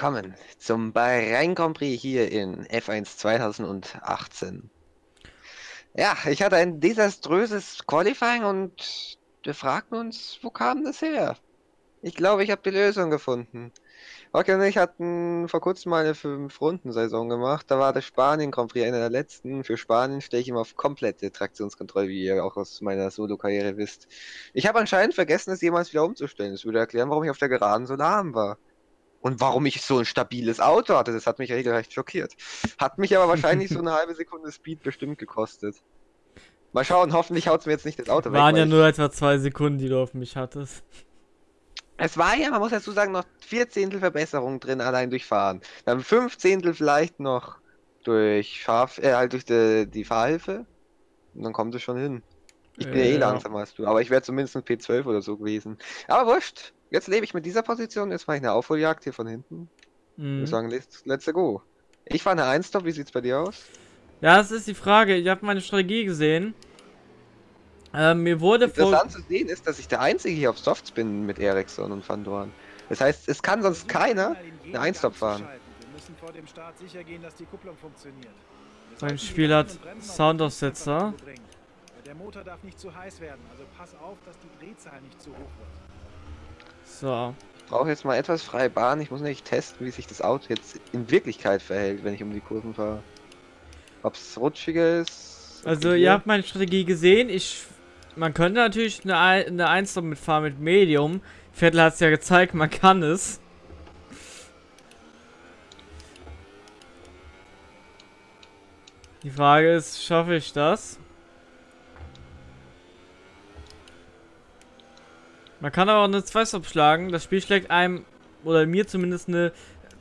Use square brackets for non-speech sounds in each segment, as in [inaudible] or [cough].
willkommen zum Bahrain Grand Prix hier in F1 2018. Ja, ich hatte ein desaströses Qualifying und wir fragten uns, wo kam das her? Ich glaube, ich habe die Lösung gefunden. Rocky und ich hatten vor kurzem mal eine 5-Runden-Saison gemacht. Da war der Spanien Grand Prix einer der letzten. Für Spanien stehe ich immer auf komplette Traktionskontrolle, wie ihr auch aus meiner Solo-Karriere wisst. Ich habe anscheinend vergessen, es jemals wieder umzustellen. Das würde erklären, warum ich auf der Geraden so lahm war. Und warum ich so ein stabiles Auto hatte, das hat mich regelrecht schockiert. Hat mich aber wahrscheinlich so eine [laughs] halbe Sekunde Speed bestimmt gekostet. Mal schauen, hoffentlich haut es mir jetzt nicht das Auto Waren weg. Waren ja nur etwa zwei Sekunden, die du auf mich hattest. Es war ja, man muss dazu sagen, noch vier Zehntel Verbesserung drin, allein durch Fahren. Dann fünf Zehntel vielleicht noch durch Scharf, äh, halt durch die, die Fahrhilfe. Und dann kommt es schon hin. Ich bin ja, eh langsamer als du, aber ich wäre zumindest ein P12 oder so gewesen. Aber wurscht. Jetzt lebe ich mit dieser Position, jetzt mache ich eine Aufholjagd hier von hinten. Mhm. Ich sagen, let's, let's go. Ich fahre eine 1-Stop, wie sieht's bei dir aus? Ja, das ist die Frage. Ich habe meine Strategie gesehen. Ähm, mir wurde Interessant zu sehen ist, dass ich der Einzige hier auf Softs bin mit Ericsson und Van Dorn. Das heißt, es kann sonst keiner eine 1-Stop fahren. Mein Spiel hat Soundaussetzer. Der Motor darf nicht zu heiß werden, also pass auf, dass die Drehzahl nicht zu hoch wird. So. Ich brauche jetzt mal etwas freie Bahn. Ich muss nämlich testen, wie sich das Auto jetzt in Wirklichkeit verhält, wenn ich um die Kurven fahre. Ob es rutschiger ist. Also ihr habt meine Strategie gesehen. Ich, man könnte natürlich eine, eine 1 mitfahren mit Medium. Vettel hat es ja gezeigt, man kann es. Die Frage ist, schaffe ich das? Man kann aber auch eine 2-Stop schlagen. Das Spiel schlägt einem, oder mir zumindest eine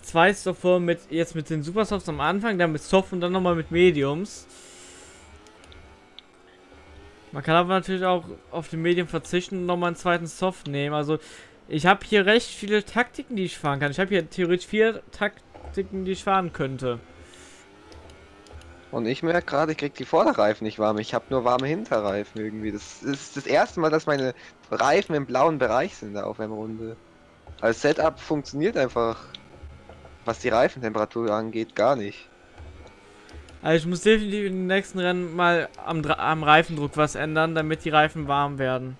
2-Stop vor mit jetzt mit den Supersofts am Anfang, dann mit Soft und dann nochmal mit Mediums. Man kann aber natürlich auch auf den Medium verzichten und nochmal einen zweiten Soft nehmen. Also ich habe hier recht viele Taktiken, die ich fahren kann. Ich habe hier theoretisch vier Taktiken, die ich fahren könnte. Und ich merke gerade, ich krieg die Vorderreifen nicht warm. Ich habe nur warme Hinterreifen irgendwie. Das ist das erste Mal, dass meine Reifen im blauen Bereich sind da auf einer Runde. Als Setup funktioniert einfach, was die Reifentemperatur angeht, gar nicht. Also ich muss definitiv in den nächsten Rennen mal am, am Reifendruck was ändern, damit die Reifen warm werden.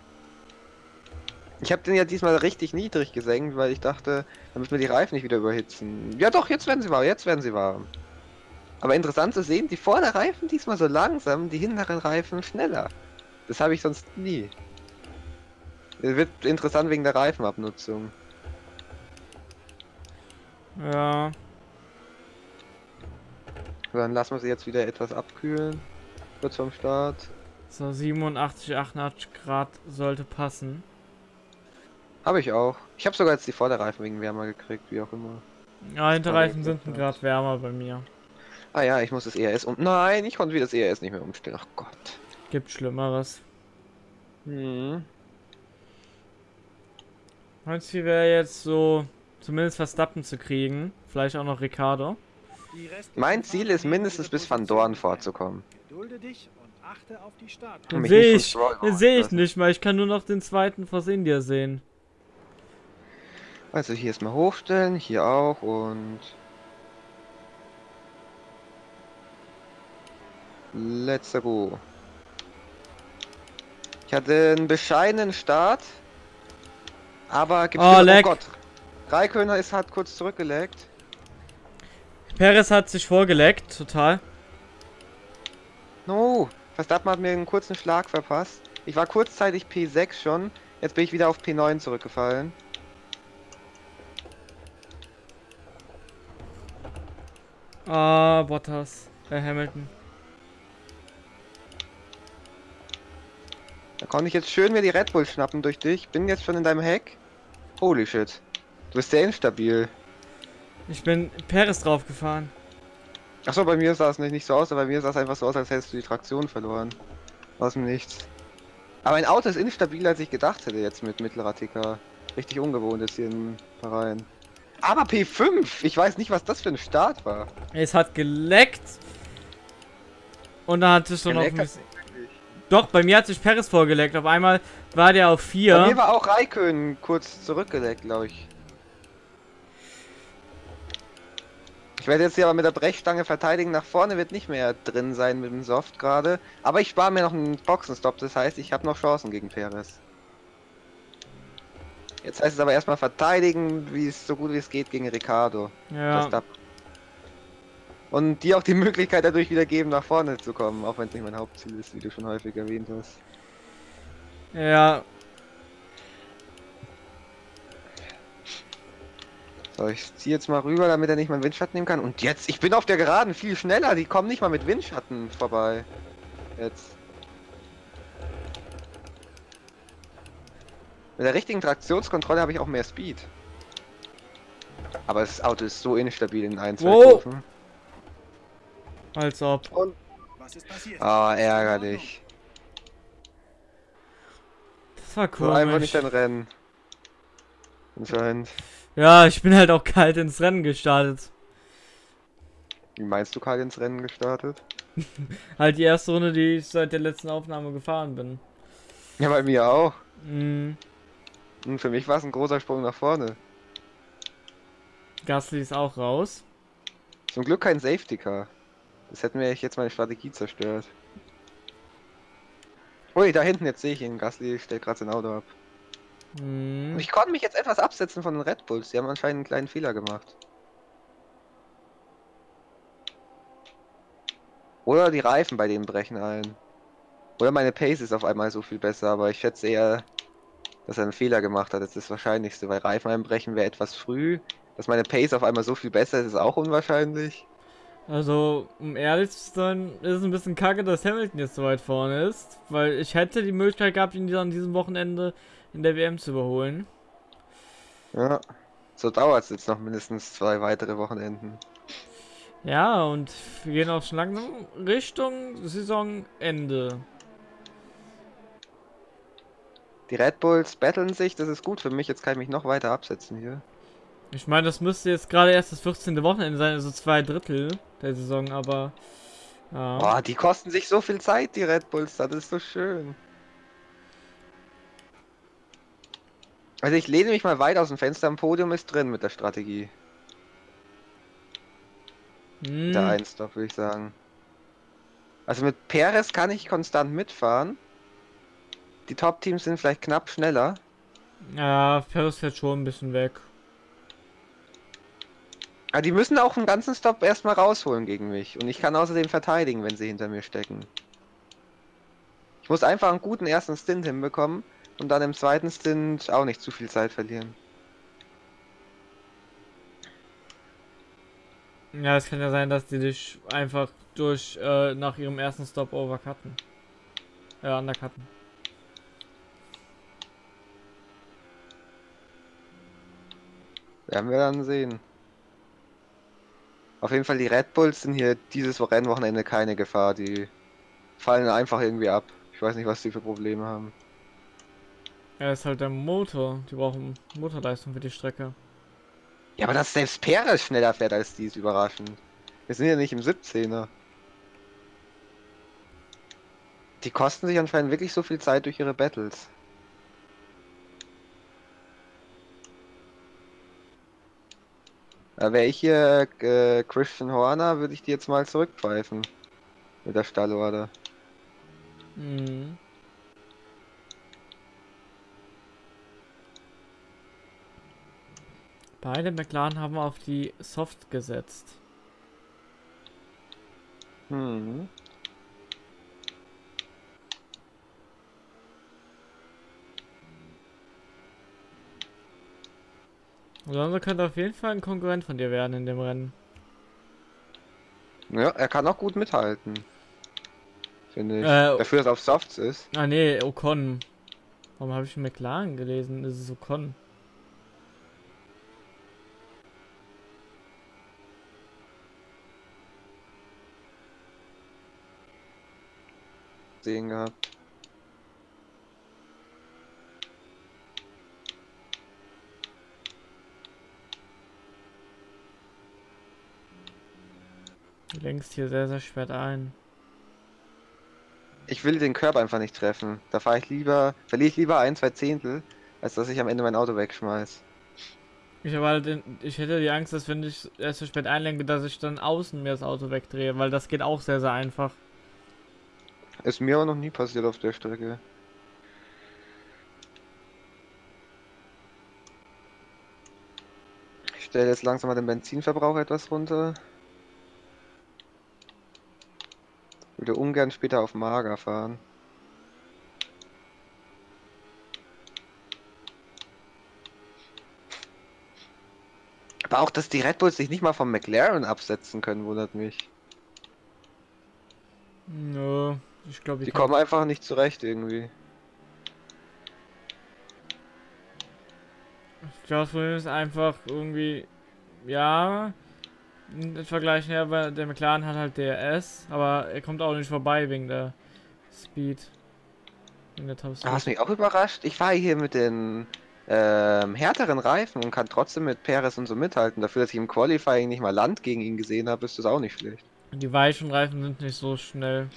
Ich habe den ja diesmal richtig niedrig gesenkt, weil ich dachte, damit wir die Reifen nicht wieder überhitzen. Ja doch, jetzt werden sie warm, jetzt werden sie warm. Aber interessant zu sehen, die Vorderreifen diesmal so langsam, die hinteren Reifen schneller. Das habe ich sonst nie. Das wird interessant wegen der Reifenabnutzung. Ja. Dann lassen wir sie jetzt wieder etwas abkühlen. Kurz vorm Start. So, 87, 88 Grad sollte passen. Habe ich auch. Ich habe sogar jetzt die Vorderreifen wegen wärmer gekriegt, wie auch immer. Ja, Hinterreifen sind ein Grad wärmer bei mir. Ah ja, ich muss das ERS um... Nein, ich konnte wieder das ERS nicht mehr umstellen. Ach Gott. Gibt Schlimmeres. Hm. Mein Ziel wäre jetzt so, zumindest Verstappen zu kriegen. Vielleicht auch noch Ricardo. Mein Ziel ist mindestens bis Van Dorn vorzukommen. Den sehe ich, den sehe ich nicht mal. Ich kann nur noch den zweiten Force India sehen. Also hier erstmal hochstellen, hier auch und Let's go. Ich hatte einen bescheidenen Start. Aber gibt oh, oh Gott. Raikkonen ist hat kurz zurückgelegt. Perez hat sich vorgeleckt, total. No, Verstappen hat mir einen kurzen Schlag verpasst. Ich war kurzzeitig P6 schon. Jetzt bin ich wieder auf P9 zurückgefallen. Ah, Bottas. Äh, Hamilton. Da konnte ich jetzt schön mir die Red Bull schnappen durch dich. Bin jetzt schon in deinem Heck. Holy shit. Du bist sehr instabil. Ich bin Peres draufgefahren. Achso, bei mir sah es nicht, nicht so aus, aber bei mir sah es einfach so aus, als hättest du die Traktion verloren. Aus dem Nichts. Aber ein Auto ist instabiler, als ich gedacht hätte jetzt mit mittlerer TK. Richtig ungewohnt jetzt hier im Verein. Aber P5! Ich weiß nicht, was das für ein Start war. Es hat geleckt. Und da hat es schon noch ein bisschen... Doch, bei mir hat sich Peres vorgeleckt. Auf einmal war der auf 4. Bei mir war auch Raikön kurz zurückgeleckt, glaube ich. Ich werde jetzt hier aber mit der Brechstange verteidigen. Nach vorne wird nicht mehr drin sein mit dem Soft gerade. Aber ich spare mir noch einen Boxenstopp. Das heißt, ich habe noch Chancen gegen Perez. Jetzt heißt es aber erstmal verteidigen, wie es so gut wie es geht gegen Ricardo. Ja. Und dir auch die Möglichkeit dadurch wieder geben, nach vorne zu kommen, auch wenn es nicht mein Hauptziel ist, wie du schon häufig erwähnt hast. Ja. So, ich ziehe jetzt mal rüber, damit er nicht meinen Windschatten nehmen kann. Und jetzt, ich bin auf der Geraden viel schneller, die kommen nicht mal mit Windschatten vorbei. Jetzt. Mit der richtigen Traktionskontrolle habe ich auch mehr Speed. Aber das Auto ist so instabil in ein, zwei Wow. Kurven. Als ob. Was ist passiert? Ah, ärgerlich. Das war So einfach nicht dein Rennen. Anscheinend. Ja, ich bin halt auch kalt ins Rennen gestartet. Wie meinst du, Karl, ins Rennen gestartet? [laughs] Halt die erste Runde, die ich seit der letzten Aufnahme gefahren bin. Ja, bei mir auch. Mhm. Und für mich war es ein großer Sprung nach vorne. Gasly ist auch raus. Zum Glück kein Safety Car. Das hätte mir jetzt meine Strategie zerstört. Ui, da hinten, jetzt sehe ich ihn. Gasly stellt gerade sein Auto ab. Und ich konnte mich jetzt etwas absetzen von den Red Bulls. Die haben anscheinend einen kleinen Fehler gemacht. Oder die Reifen bei denen brechen ein. Oder meine Pace ist auf einmal so viel besser, aber ich schätze eher, dass er einen Fehler gemacht hat. Das ist das Wahrscheinlichste, weil Reifen einbrechen wäre etwas früh. Dass meine Pace auf einmal so viel besser ist, ist auch unwahrscheinlich. Also, um ehrlich zu sein, ist es ein bisschen kacke, dass Hamilton jetzt so weit vorne ist. Weil ich hätte die Möglichkeit gehabt, ihn an diesem Wochenende in der WM zu überholen. Ja. So dauert es jetzt noch mindestens zwei weitere Wochenenden. Ja, und wir gehen auch schon langsam Richtung Saisonende. Die Red Bulls battlen sich, das ist gut für mich. Jetzt kann ich mich noch weiter absetzen hier. Ich meine, das müsste jetzt gerade erst das 14. Wochenende sein, also zwei Drittel der Saison, aber. Ja. Boah, die kosten sich so viel Zeit, die Red Bulls, das ist so schön. Also ich lehne mich mal weit aus dem Fenster, am Podium ist drin mit der Strategie. Hm, Der Einstop, würde ich sagen. Also mit Perez kann ich konstant mitfahren. Die Top-Teams sind vielleicht knapp schneller. ja, Ferris fährt schon ein bisschen weg. Aber die müssen auch einen ganzen Stop erstmal rausholen gegen mich. Und ich kann außerdem verteidigen, wenn sie hinter mir stecken. Ich muss einfach einen guten ersten Stint hinbekommen und dann im zweiten Stint auch nicht zu viel Zeit verlieren. Ja, es kann ja sein, dass die dich einfach durch äh, nach ihrem ersten Stop overcutten. Äh, undercutten. Werden wir dann sehen. Auf jeden Fall, die Red Bulls sind hier dieses Rennwochenende keine Gefahr. Die fallen einfach irgendwie ab. Ich weiß nicht, was die für Probleme haben. Ja, ist halt der Motor. Die brauchen Motorleistung für die Strecke. Ja, aber dass selbst Perez schneller fährt als die ist überraschend. Wir sind ja nicht im 17er. Die kosten sich anscheinend wirklich so viel Zeit durch ihre Battles. Wäre ich hier äh, Christian Horner, würde ich die jetzt mal zurückpfeifen. Mit der Stallorder. Mhm. Beide McLaren haben auf die Soft gesetzt. Hm. Alonso könnte auf jeden Fall ein Konkurrent von dir werden in dem Rennen. Ja, er kann auch gut mithalten. Finde ich. Äh, Dafür, dass er auf Softs ist. Ah nee, Ocon. Warum habe ich McLaren gelesen? Das ist Ocon. Sehen gehabt. Du lenkst hier sehr, sehr spät ein. Ich will den Curb einfach nicht treffen. Da fahre ich lieber, verliere ich lieber ein, zwei Zehntel, als dass ich am Ende mein Auto wegschmeiß. Ich halt, in, ich hätte die Angst, dass wenn ich erst zu spät einlenke, dass ich dann außen mir das Auto wegdrehe, weil das geht auch sehr, sehr einfach. Ist mir aber noch nie passiert auf der Strecke. Ich stelle jetzt langsam mal den Benzinverbrauch etwas runter. Würde ungern später auf Mager fahren. Aber auch, dass die Red Bulls sich nicht mal vom McLaren absetzen können, wundert mich. Nö, ich glaube, Die kommen einfach nicht zurecht irgendwie. Ich glaube, Problem ist einfach irgendwie, ja, im Vergleich her, weil der McLaren hat halt DRS, aber er kommt auch nicht vorbei wegen der Speed. Wegen der Top Speed. Was mich auch überrascht, ich fahre hier mit den ähm, härteren Reifen und kann trotzdem mit Perez und so mithalten. Dafür, dass ich im Qualifying nicht mal Land gegen ihn gesehen habe, ist das auch nicht schlecht. Die weichen Reifen sind nicht so schnell.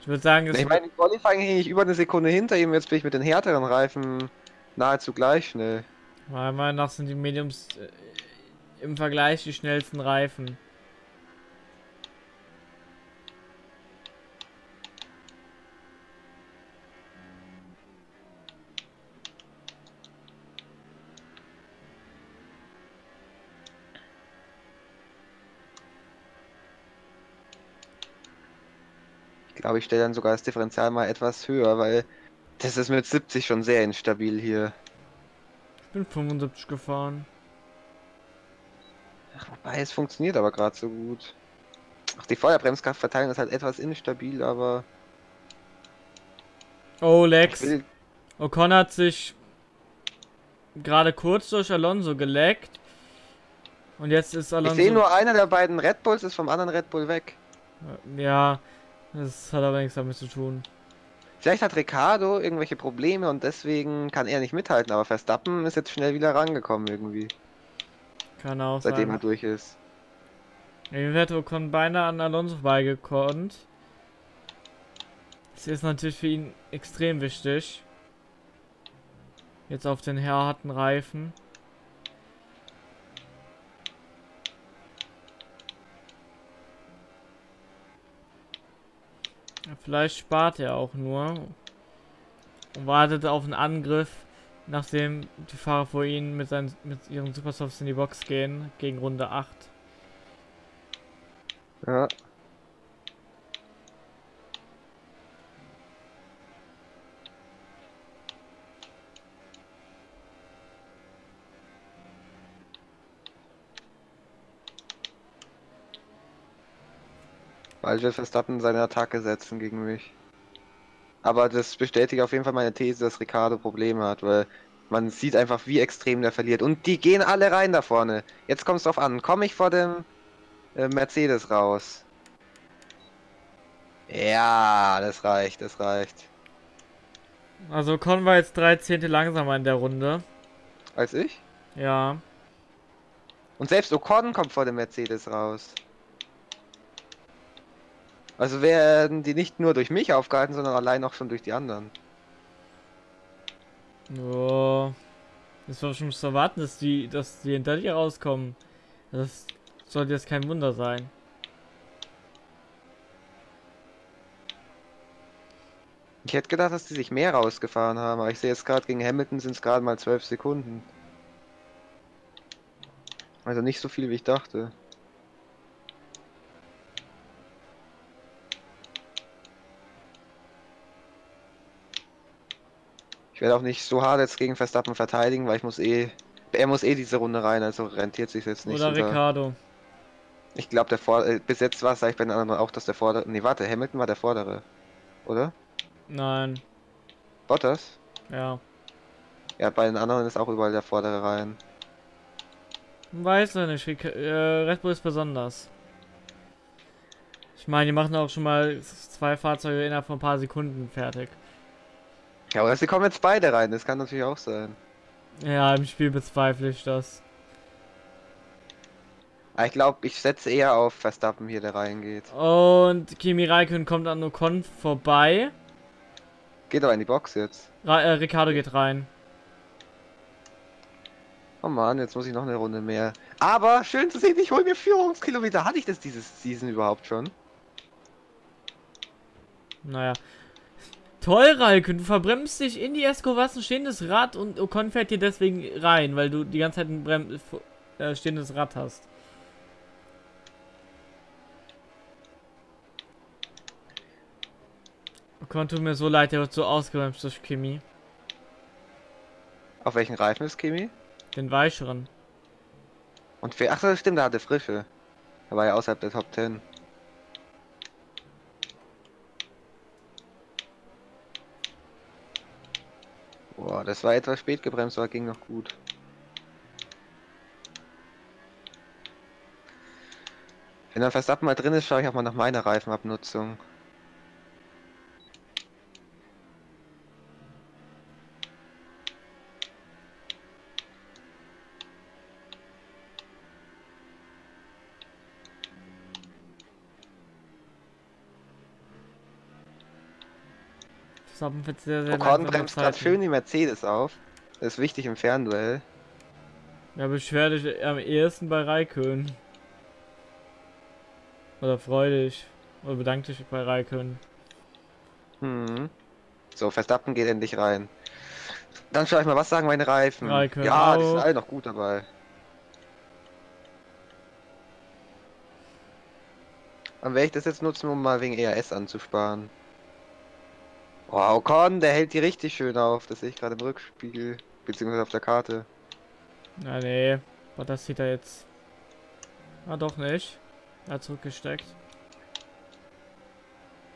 Ich würde sagen, es Ich meine, im Qualifying hing ich über eine Sekunde hinter ihm, jetzt bin ich mit den härteren Reifen nahezu gleich schnell. meiner Meinung nach sind die Mediums äh, im Vergleich die schnellsten Reifen. Ich glaube, ich stelle dann sogar das Differential mal etwas höher, weil das ist mit 70 schon sehr instabil hier. Ich bin 75 gefahren. Ach, wobei, es funktioniert aber gerade so gut. Ach, die Feuerbremskraftverteilung ist halt etwas instabil, aber Oh, ich Lex. will Ocon hat sich gerade kurz durch Alonso geleckt. Und jetzt ist Ich Alonso. sehe nur einer der beiden Red Bulls ist vom anderen Red Bull weg. Ja, das hat aber nichts damit zu tun. Vielleicht hat Ricardo irgendwelche Probleme und deswegen kann er nicht mithalten, aber Verstappen ist jetzt schnell wieder rangekommen irgendwie, Kann auch seitdem er sein. durch ist. Irgendwie hätte beinahe an Alonso vorbeigekonnt. Das ist natürlich für ihn extrem wichtig. Jetzt auf den harten Reifen. Vielleicht spart er auch nur und wartet auf einen Angriff, nachdem die Fahrer vor ihnen mit, seinen, mit ihren Supersofts in die Box gehen, gegen Runde 8. Ja. Bald wird Verstappen seine Attacke setzen gegen mich. Aber das bestätigt auf jeden Fall meine These, dass Ricardo Probleme hat, weil man sieht einfach, wie extrem der verliert. Und die gehen alle rein da vorne. Jetzt kommt es drauf an. Komme ich vor dem äh, Mercedes raus? Ja, das reicht, das reicht. Also Con war jetzt drei Zehntel langsamer in der Runde. Als ich? Ja. Und selbst Ocon kommt vor dem Mercedes raus. Also werden die nicht nur durch mich aufgehalten, sondern allein auch schon durch die anderen. Oh. Das war schon zu erwarten, dass die, dass die hinter dir rauskommen. Das sollte jetzt kein Wunder sein. Ich hätte gedacht, dass die sich mehr rausgefahren haben, aber ich sehe jetzt gerade gegen Hamilton sind es gerade mal 12 Sekunden. Also nicht so viel, wie ich dachte. Werde auch nicht so hart jetzt gegen Verstappen verteidigen, weil ich muss eh... Er muss eh diese Runde rein, also rentiert sich jetzt nicht. Oder so da- Ricardo. Ich glaube, der Vor äh, bis jetzt war es eigentlich bei den anderen auch, dass der Vordere. Nee, warte, Hamilton war der Vordere. Oder? Nein. Bottas? Ja. Ja, bei den anderen ist auch überall der Vordere rein. Weiß er nicht. Äh, Red Bull ist besonders. Ich meine, die machen auch schon mal zwei Fahrzeuge innerhalb von ein paar Sekunden fertig. Ja, oder sie kommen jetzt beide rein, das kann natürlich auch sein. Ja, im Spiel bezweifle ich das. Aber ich glaube, ich setze eher auf Verstappen hier, der reingeht. Und Kimi Räikkönen kommt an Ocon vorbei. Geht aber in die Box jetzt. Ra äh, Ricardo geht rein. Oh Mann, jetzt muss ich noch eine Runde mehr. Aber schön zu sehen, ich hole mir Führungskilometer. Hatte ich das dieses Season überhaupt schon? Naja. Toll, Ralken, du verbremst dich in die Escovas ein stehendes Rad und Ocon fährt dir deswegen rein, weil du die ganze Zeit ein Brem äh, stehendes Rad hast. Ocon tut mir so leid, der wird so ausgebremst durch Kimi. Auf welchen Reifen ist Kimi? Den weicheren. Und wer, ach das stimmt, der hatte frische. Er war ja außerhalb der Top 10. Boah, das war etwas spät gebremst, aber ging noch gut. Wenn dann Verstappen mal drin ist, schaue ich auch mal nach meiner Reifenabnutzung. Verstappen wird sehr, sehr Ocon bremst gerade schön die Mercedes auf. Das ist wichtig im Fernduell. Ja, beschwer dich am ehesten bei Raikön. Oder freu dich. Oder bedank dich bei Raikön. Hm. So, Verstappen geht endlich rein. Dann schau ich mal, was sagen meine Reifen? Raikön ja, die sind alle noch gut dabei. Dann werde ich das jetzt nutzen, um mal wegen ERS anzusparen. Wow, Ocon, der hält die richtig schön auf. Das sehe ich gerade im Rückspiegel. Beziehungsweise auf der Karte. Na nee, aber das sieht er jetzt. Ah doch nicht. Er hat zurückgesteckt.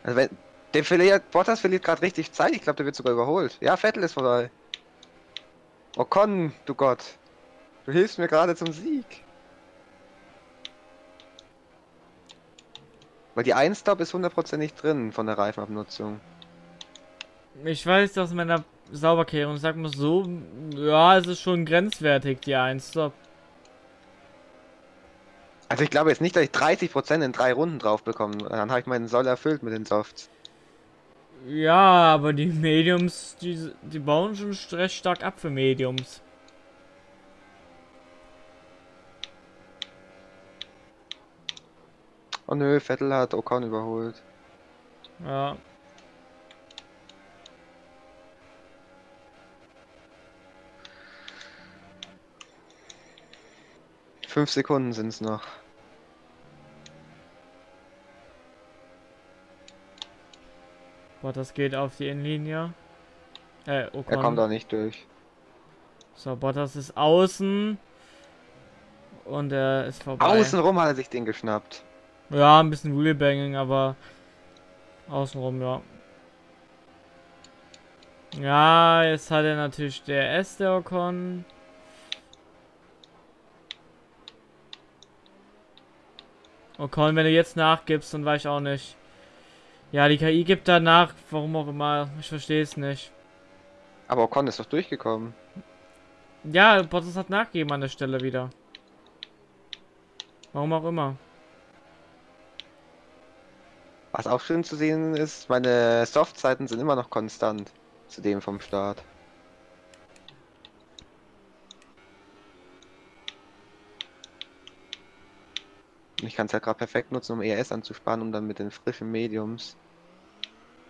Also wenn. Der verliert, Bottas verliert gerade richtig Zeit. Ich glaube, der wird sogar überholt. Ja, Vettel ist vorbei. Ocon, du Gott. Du hilfst mir gerade zum Sieg. Weil die 1-Stop ist hundertprozentig drin von der Reifenabnutzung. Ich weiß mit meiner Sauberkehrung. Sag mal so, ja, es ist schon grenzwertig, die 1 Stop. Also ich glaube jetzt nicht, dass ich 30% in drei Runden drauf bekomme. Dann habe ich meinen Soll erfüllt mit den Softs. Ja, aber die Mediums, die, die bauen schon recht stark ab für Mediums. Oh nö, Vettel hat Ocon überholt. Ja. Fünf Sekunden sind es noch. Boah, das geht auf die Innenlinie. Äh, Ocon. Er kommt da nicht durch. So, Bottas ist außen. Und er ist vorbei. Außenrum hat er sich den geschnappt. Ja, ein bisschen Wheelbanging, aber außenrum, ja. Ja, jetzt hat er natürlich der S, der Ocon. Ocon, wenn du jetzt nachgibst, dann weiß ich auch nicht. Ja, die KI gibt da nach, warum auch immer. Ich verstehe es nicht. Aber Ocon ist doch durchgekommen. Ja, Bottas hat nachgegeben an der Stelle wieder. Warum auch immer. Was auch schön zu sehen ist, meine Softzeiten sind immer noch konstant zu dem vom Start. Und ich kann es halt gerade perfekt nutzen, um ES anzusparen, um dann mit den frischen Mediums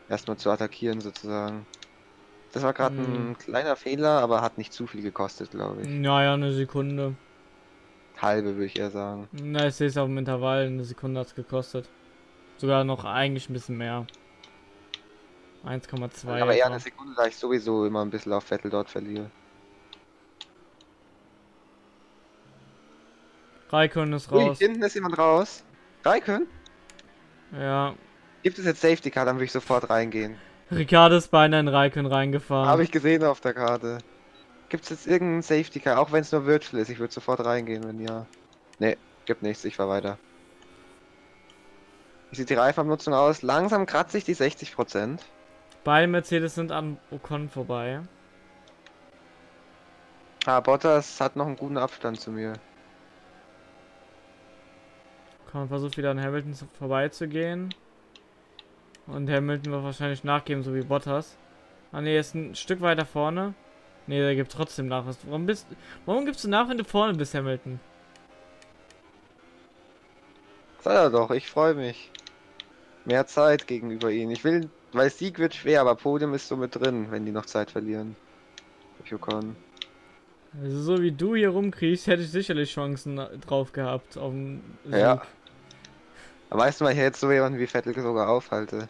erstmal zu attackieren sozusagen. Das war gerade Hm. ein kleiner Fehler, aber hat nicht zu viel gekostet, glaube ich. Naja, eine Sekunde. Halbe würde ich eher sagen. Na, ich sehe es auf dem Intervall. Eine Sekunde hat es gekostet. Sogar noch eigentlich ein bisschen mehr. 1,2. aber eher eine Sekunde, da ich sowieso immer ein bisschen auf Vettel dort verliere. Raikön ist Ui, raus. hinten ist jemand raus. Raikön? Ja. Gibt es jetzt Safety Car, dann würde ich sofort reingehen. Ricardo ist beinahe in Raikön reingefahren. Habe ich gesehen auf der Karte. Gibt es jetzt irgendeinen Safety Car, auch wenn es nur Virtual ist? Ich würde sofort reingehen, wenn ja. Ne, gibt nichts, ich fahr weiter. Wie sieht die Reifenabnutzung aus? Langsam kratze ich die 60%. Beide Mercedes sind an Ocon vorbei. Ah, Bottas hat noch einen guten Abstand zu mir. Ocon versucht wieder an Hamilton zu- vorbeizugehen. Und Hamilton wird wahrscheinlich nachgeben, so wie Bottas. Ah ne, ist ein Stück weiter vorne. Nee, der gibt trotzdem nach. Warum bist Warum gibst du nach, wenn du vorne bist, Hamilton? Sei er doch, ich freue mich. Mehr Zeit gegenüber ihnen. Ich will, weil Sieg wird schwer, aber Podium ist so mit drin, wenn die noch Zeit verlieren. Ocon. Also so wie du hier rumkriegst, hätte ich sicherlich Chancen drauf gehabt auf den Sieg. Ja. Weißt du mal, ich jetzt so jemanden wie Vettel sogar aufhalte.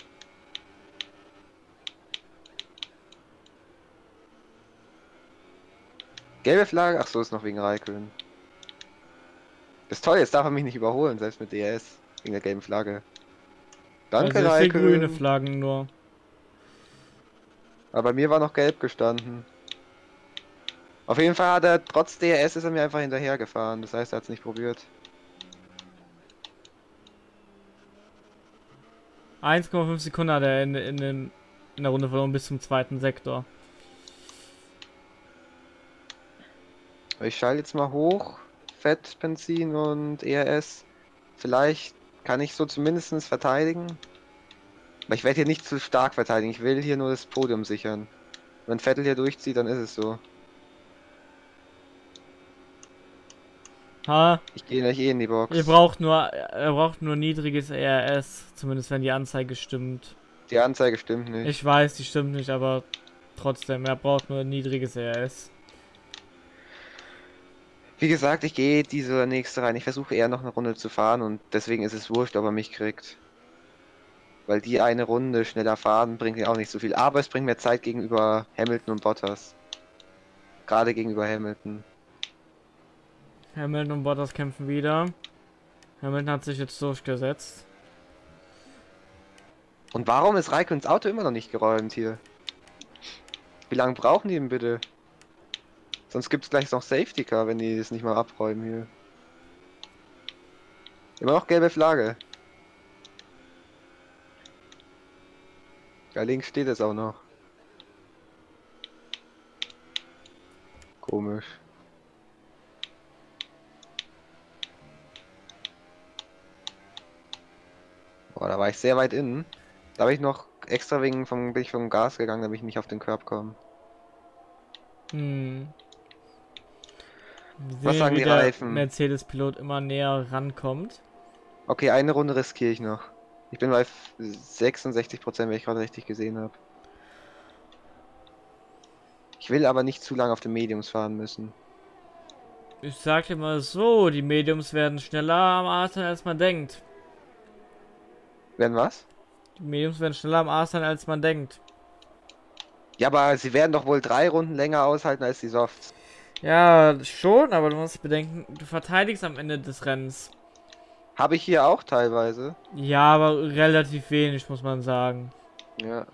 Gelbe Flagge? Ach so, ist noch wegen Raikön. Ist toll, jetzt darf er mich nicht überholen, selbst mit DRS. Wegen der gelben Flagge. Danke, also sehe grüne Raikön. Flaggen nur. Aber bei mir war noch gelb gestanden. Auf jeden Fall hat er, trotz DRS ist er mir einfach hinterher gefahren. Das heißt, er hat es nicht probiert. 1,5 Sekunden hat er in, in, den, in der Runde verloren bis zum zweiten Sektor. Ich schalte jetzt mal hoch. Fett, Benzin und ERS. Vielleicht kann ich so zumindest verteidigen. Aber ich werde hier nicht zu stark verteidigen. Ich will hier nur das Podium sichern. Wenn Vettel hier durchzieht, dann ist es so. Ha, Ich gehe gleich eh in die Box. ihr braucht nur, er braucht nur niedriges ERS, zumindest wenn die Anzeige stimmt. Die Anzeige stimmt nicht. Ich weiß, die stimmt nicht, aber trotzdem, er braucht nur niedriges ERS. Wie gesagt, ich gehe diese nächste rein. Ich versuche eher noch eine Runde zu fahren und deswegen ist es wurscht, ob er mich kriegt. Weil die eine Runde schneller fahren bringt mir auch nicht so viel. Aber es bringt mir Zeit gegenüber Hamilton und Bottas. Gerade gegenüber Hamilton. Hamilton und Bottas kämpfen wieder. Hamilton hat sich jetzt durchgesetzt. Und warum ist Raiköns Auto immer noch nicht geräumt hier? Wie lange brauchen die denn bitte? Sonst gibt es gleich noch Safety Car, wenn die es nicht mal abräumen hier. Immer noch gelbe Flagge. Da links steht es auch noch. Komisch. Boah, da war ich sehr weit innen. Da habe ich noch extra wegen vom, bin ich vom Gas gegangen, damit ich nicht auf den Körb komme. Hm. Was sehen, sagen die Reifen? Mercedes-Pilot immer näher rankommt. Okay, eine Runde riskiere ich noch. Ich bin bei f- 66%, wenn ich gerade richtig gesehen habe. Ich will aber nicht zu lange auf den Mediums fahren müssen. Ich sag dir mal so, die Mediums werden schneller am sein, als man denkt. Werden was? Die Mediums werden schneller am Arsch sein, als man denkt. Ja, aber sie werden doch wohl drei Runden länger aushalten als die Softs. Ja, schon, aber du musst bedenken, du verteidigst am Ende des Rennens. Habe ich hier auch teilweise. Ja, aber relativ wenig, muss man sagen. Ja.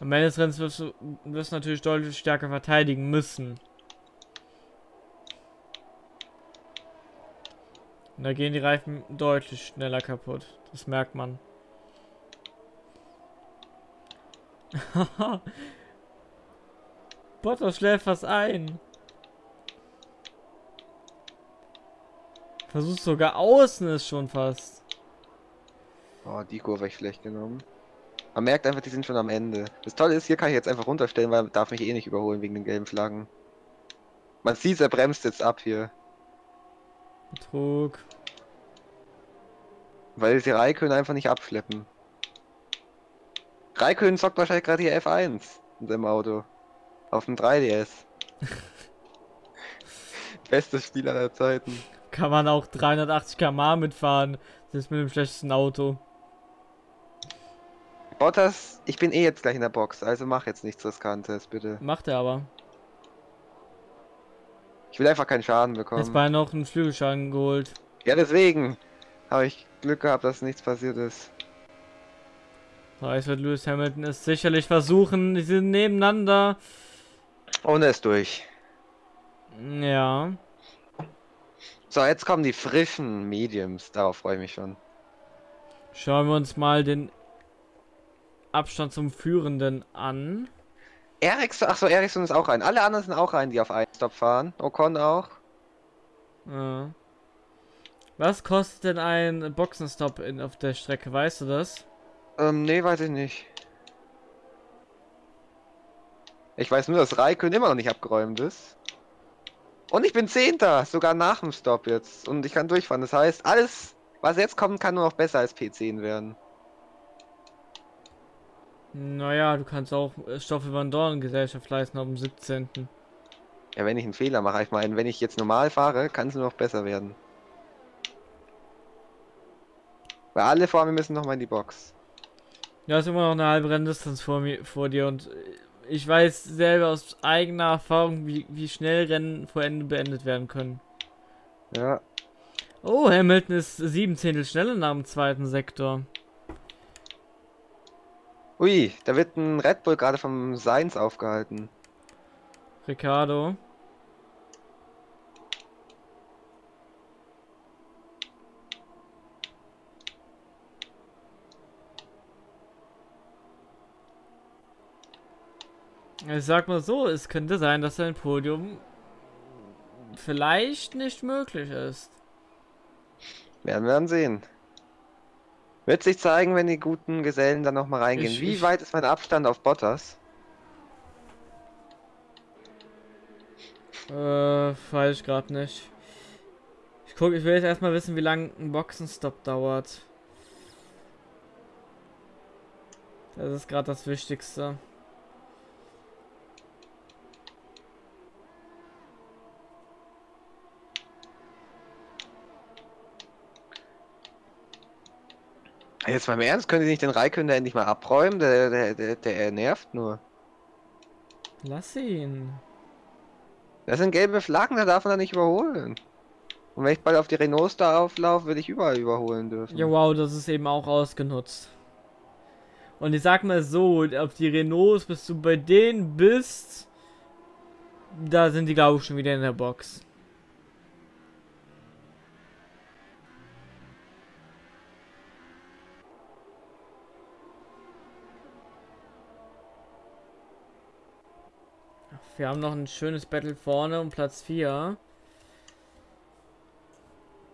Am Ende des Rennens wirst du, wirst du natürlich deutlich stärker verteidigen müssen. Und da gehen die Reifen deutlich schneller kaputt. Das merkt man. [laughs] Bottas schläft was ein. Versuchst sogar außen ist schon fast. Oh, die Kurve ich schlecht genommen. Man merkt einfach, die sind schon am Ende. Das Tolle ist, hier kann ich jetzt einfach runterstellen, weil er darf mich eh nicht überholen wegen den gelben Flaggen. Man sieht, er bremst jetzt ab hier. Betrug. Weil sie Raikön einfach nicht abschleppen. Raikön zockt wahrscheinlich gerade hier F1 in seinem Auto. Auf dem 3DS. [laughs] Bestes Spiel aller Zeiten. Kann man auch 380 km mitfahren. Das ist mit dem schlechtesten Auto. Bottas, ich bin eh jetzt gleich in der Box, also mach jetzt nichts Riskantes, bitte. Macht er aber. Ich will einfach keinen Schaden Jetzt bekommen. bei noch einen Flügelschaden geholt. Ja, deswegen habe ich Glück gehabt, dass nichts passiert ist. So, jetzt wird Lewis Hamilton es sicherlich versuchen. Die sind nebeneinander. Und er ist durch. Ja. So, jetzt kommen die frischen Mediums. Darauf freue ich mich schon. Schauen wir uns mal den Abstand zum Führenden an. Ericsson, achso, Ericsson ist auch rein. Alle anderen sind auch rein, die auf einen Stop fahren. Ocon auch. Ja. Was kostet denn ein Boxenstopp in, auf der Strecke? Weißt du das? Ähm, nee, weiß ich nicht. Ich weiß nur, dass Raikön immer noch nicht abgeräumt ist. Und ich bin Zehnter, sogar nach dem Stop jetzt. Und ich kann durchfahren. Das heißt, alles, was jetzt kommt, kann nur noch besser als P10 werden. Naja, du kannst auch äh, Stoffel Van Dorn Gesellschaft leisten dem 17. Ja, wenn ich einen Fehler mache, ich meine, wenn ich jetzt normal fahre, kann es nur noch besser werden. Weil alle vor mir müssen noch mal in die Box. Ja, ist immer noch eine halbe Renndistanz vor mir, vor dir und äh, ich weiß selber aus eigener Erfahrung, wie, wie schnell Rennen vor Ende beendet werden können. Ja. Oh, Hamilton ist sieben Zehntel schneller nach dem zweiten Sektor. Ui, da wird ein Red Bull gerade vom Seins aufgehalten. Ricardo. Ich sag mal so, es könnte sein, dass ein Podium vielleicht nicht möglich ist. Werden wir dann sehen. Wird sich zeigen, wenn die guten Gesellen dann noch mal reingehen. Ich- Wie ich- weit ist mein Abstand auf Bottas? Äh, weiß ich gerade nicht. Ich guck, ich will jetzt erstmal wissen, wie lange ein Boxenstopp dauert. Das ist gerade das Wichtigste. Jetzt mal im Ernst, können die nicht den Raikön da endlich mal abräumen? Der, der, der, der nervt nur. Lass ihn. Das sind gelbe Flaggen, da darf man da nicht überholen. Und wenn ich bald auf die Renaults da auflaufe, würde ich überall überholen dürfen. Ja, wow, das ist eben auch ausgenutzt. Und ich sag mal so, auf die Renaults, bis du bei denen bist, da sind die, glaube ich, schon wieder in der Box. Wir haben noch ein schönes Battle vorne um Platz 4.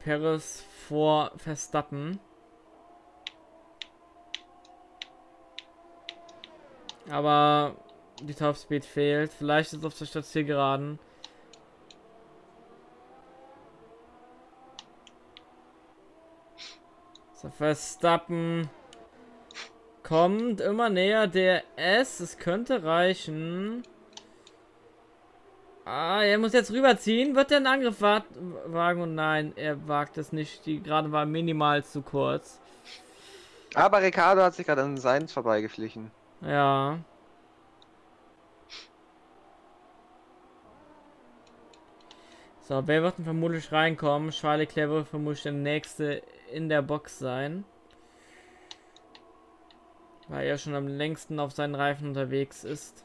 Perez vor Verstappen. Aber die Topspeed fehlt. Vielleicht ist auf der Station geraden. So, Verstappen kommt immer näher der S. Es könnte reichen. Ah, er muss jetzt rüberziehen. Wird er einen Angriff wa- wagen? Und nein, er wagt es nicht. Die gerade war minimal zu kurz. Aber Ricardo hat sich gerade an Seins vorbeigeschlichen. Ja. So, wer wird denn vermutlich reinkommen? Charles Leclerc wird vermutlich der nächste in der Box sein. Weil er schon am längsten auf seinen Reifen unterwegs ist.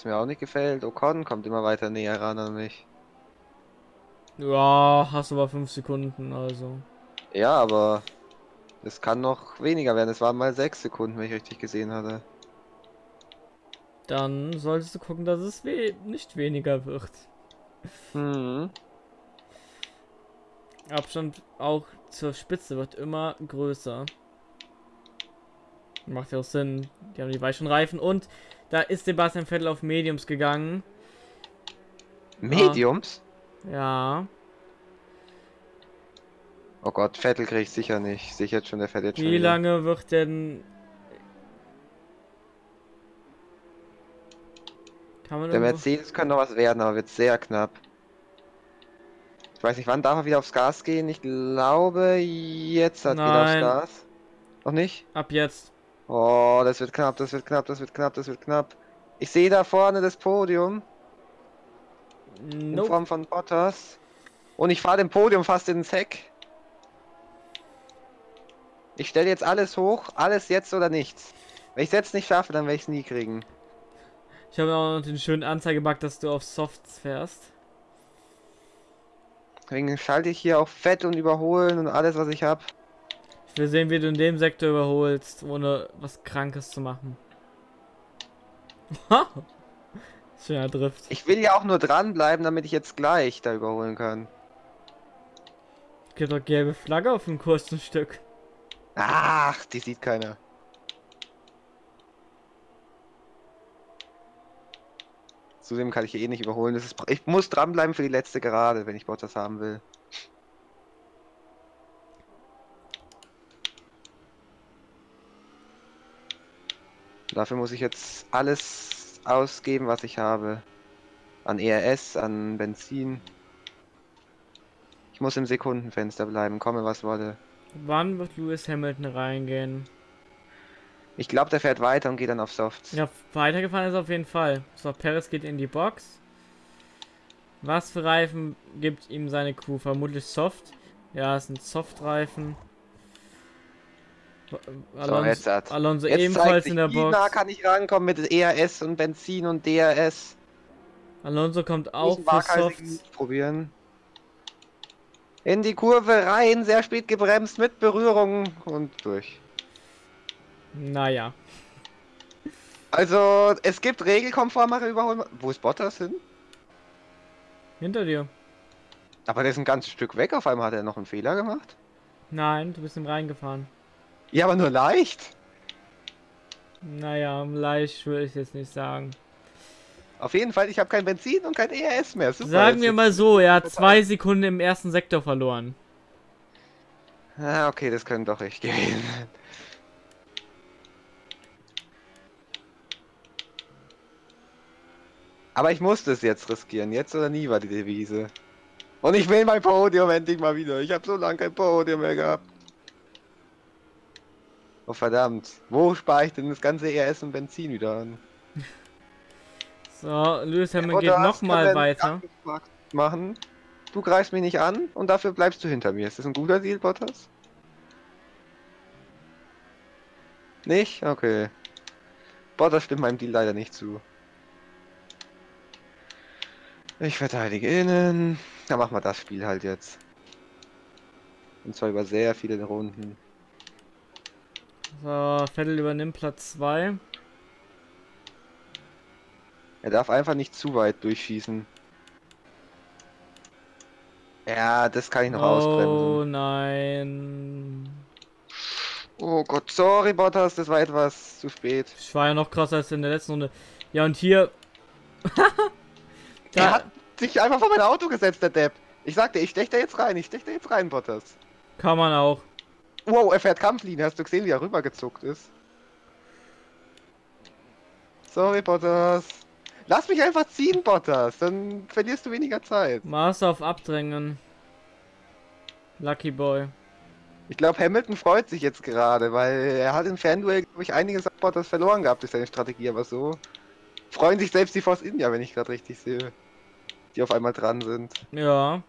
Was mir auch nicht gefällt, Ocon kommt immer weiter näher ran an mich. Ja, hast aber 5 Sekunden, also. Ja, aber es kann noch weniger werden. Es waren mal sechs Sekunden, wenn ich richtig gesehen hatte. Dann solltest du gucken, dass es we nicht weniger wird. Mhm. Abstand auch zur Spitze wird immer größer. Macht ja auch Sinn. Die haben die weichen Reifen und da ist Sebastian Vettel auf Mediums gegangen. Mediums? Ja. Oh Gott, Vettel krieg ich sicher nicht. Sicher schon, der schon Wie wieder. lange wird denn. Kann man Der irgendwo- Mercedes könnte noch was werden, aber wird sehr knapp. Ich weiß nicht, wann darf er wieder aufs Gas gehen? Ich glaube, jetzt hat er wieder aufs Nein. Gas. Noch nicht? Ab jetzt. Oh, das wird knapp, das wird knapp, das wird knapp, das wird knapp. Ich sehe da vorne das Podium in Nope. Form von Bottas. Und ich fahre dem Podium fast ins Heck. Ich stelle jetzt alles hoch, alles jetzt oder nichts. Wenn ich es jetzt nicht schaffe, dann werde ich es nie kriegen. Ich habe auch noch den schönen Anzeigebug, dass du auf Softs fährst. Deswegen schalte ich hier auch Fett und Überholen und alles, was ich habe. Ich will sehen, wie du in dem Sektor überholst, ohne was Krankes zu machen. [laughs] Schöner Drift. Ich will ja auch nur dranbleiben, damit ich jetzt gleich da überholen kann. Gibt doch gelbe Flagge auf dem kurzen Stück. Ach, die sieht keiner. Zudem kann ich hier eh nicht überholen. Ist, ich muss dranbleiben für die letzte Gerade, wenn ich Bottas haben will. Dafür muss ich jetzt alles ausgeben, was ich habe. An ERS, an Benzin. Ich muss im Sekundenfenster bleiben, komme was wolle. Wann wird Lewis Hamilton reingehen? Ich glaube, der fährt weiter und geht dann auf Softs. Ja, weitergefahren ist auf jeden Fall. So, Perez geht in die Box. Was für Reifen gibt ihm seine Crew? Vermutlich Soft. Ja, es sind Soft-Reifen. So, jetzt hat. Alonso Jetzt ebenfalls in der nah Box. kann ich rankommen mit ERS und Benzin und DRS. Alonso kommt auch für Softs. Probieren. In die Kurve rein, sehr spät gebremst mit Berührung und durch. Naja. Also, es gibt regelkonformere Überholung. Wo ist Bottas hin? Hinter dir. Aber der ist ein ganzes Stück weg. Auf einmal hat er noch einen Fehler gemacht. Nein, du bist ihm reingefahren. Ja, aber nur leicht. Naja, leicht würde ich jetzt nicht sagen. Auf jeden Fall, ich habe kein Benzin und kein ERS mehr. Super, Sagen wir mal so, er hat zwei Sekunden im ersten Sektor verloren. Ah, okay, das können doch ich gewesen sein. Aber ich musste es jetzt riskieren. Jetzt oder nie war die Devise. Und ich will mein Podium endlich mal wieder. Ich habe so lange kein Podium mehr gehabt. Oh verdammt. Wo spare ich denn das ganze ERS und Benzin wieder an? So, Lewis Hamilton Oder geht nochmal weiter. Machen. Du greifst mich nicht an und dafür bleibst du hinter mir. Ist das ein guter Deal, Bottas? Nicht? Okay. Bottas stimmt meinem Deal leider nicht zu. Ich verteidige innen. Dann machen wir das Spiel halt jetzt. Und zwar über sehr viele Runden. So, Vettel übernimmt Platz 2. Er darf einfach nicht zu weit durchschießen. Ja, das kann ich noch Oh ausbremsen. nein. Oh Gott, sorry Bottas, das war etwas zu spät. Ich war ja noch krasser als in der letzten Runde. Ja, und hier. [laughs] Er da, hat sich einfach vor mein Auto gesetzt, der Depp. Ich sagte, ich stech da jetzt rein, ich stech da jetzt rein, Bottas. kann man auch. Wow, er fährt Kampflinie, hast du gesehen, wie er rübergezuckt ist? Sorry, Bottas. Lass mich einfach ziehen, Bottas, dann verlierst du weniger Zeit. Master auf Abdrängen. Lucky Boy. Ich glaube, Hamilton freut sich jetzt gerade, weil er hat im Fanduel, glaube ich, einiges an Bottas verloren gehabt durch seine Strategie, aber so freuen sich selbst die Force India, wenn ich gerade richtig sehe. Die auf einmal dran sind. Ja.